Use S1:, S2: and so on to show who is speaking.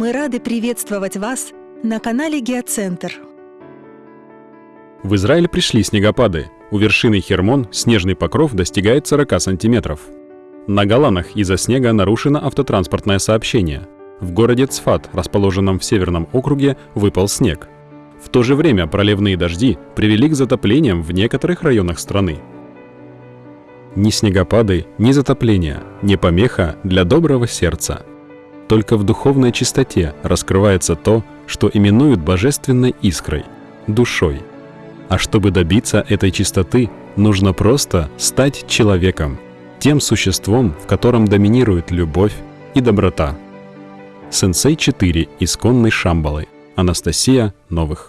S1: Мы рады приветствовать вас на канале Геоцентр.
S2: В Израиль пришли снегопады. У вершины Хермон снежный покров достигает 40 сантиметров. На Голанах из-за снега нарушено автотранспортное сообщение. В городе Цфат, расположенном в северном округе, выпал снег. В то же время проливные дожди привели к затоплениям в некоторых районах страны. Ни снегопады, ни затопления, не помеха для доброго сердца. Только в духовной чистоте раскрывается то, что именуют божественной искрой, душой. А чтобы добиться этой чистоты, нужно просто стать человеком, тем существом, в котором доминирует любовь и доброта. Сенсей 4 исконной Шамбалы. Анастасия Новых.